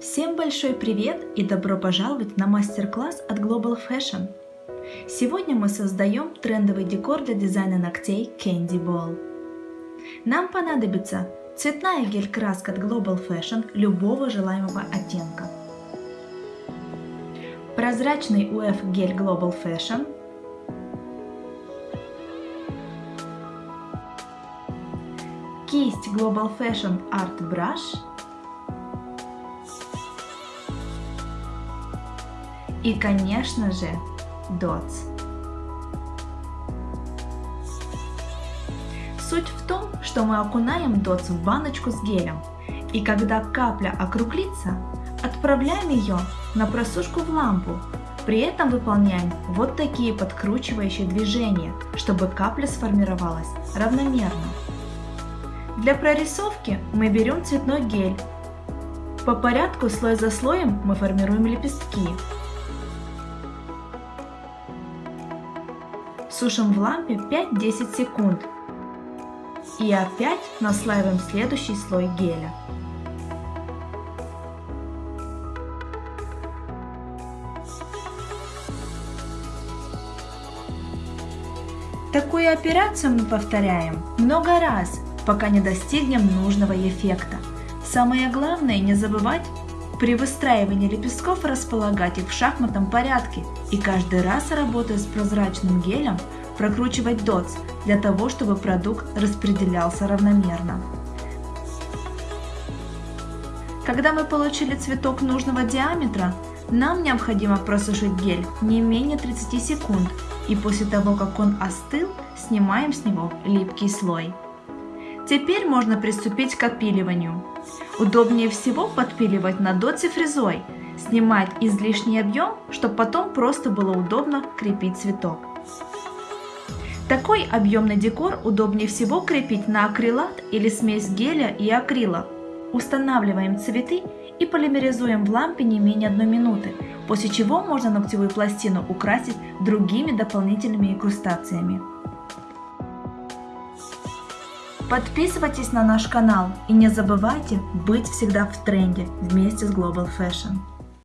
Всем большой привет и добро пожаловать на мастер-класс от Global Fashion. Сегодня мы создаем трендовый декор для дизайна ногтей Candy Ball. Нам понадобится цветная гель-краска от Global Fashion любого желаемого оттенка, прозрачный UF гель Global Fashion, кисть Global Fashion Art Brush – И, конечно же, DOTS. Суть в том, что мы окунаем DOTS в баночку с гелем, и когда капля округлится, отправляем ее на просушку в лампу. При этом выполняем вот такие подкручивающие движения, чтобы капля сформировалась равномерно. Для прорисовки мы берем цветной гель. По порядку слой за слоем мы формируем лепестки. Сушим в лампе 5-10 секунд. И опять наслаиваем следующий слой геля. Такую операцию мы повторяем много раз, пока не достигнем нужного эффекта. Самое главное не забывать при выстраивании лепестков располагать их в шахматном порядке и каждый раз, работая с прозрачным гелем, прокручивать дотс для того, чтобы продукт распределялся равномерно. Когда мы получили цветок нужного диаметра, нам необходимо просушить гель не менее 30 секунд и после того, как он остыл, снимаем с него липкий слой. Теперь можно приступить к опиливанию. Удобнее всего подпиливать на доте фрезой, снимать излишний объем, чтобы потом просто было удобно крепить цветок. Такой объемный декор удобнее всего крепить на акрилат или смесь геля и акрила. Устанавливаем цветы и полимеризуем в лампе не менее 1 минуты, после чего можно ногтевую пластину украсить другими дополнительными инкрустациями. Подписывайтесь на наш канал и не забывайте быть всегда в тренде вместе с Global Fashion.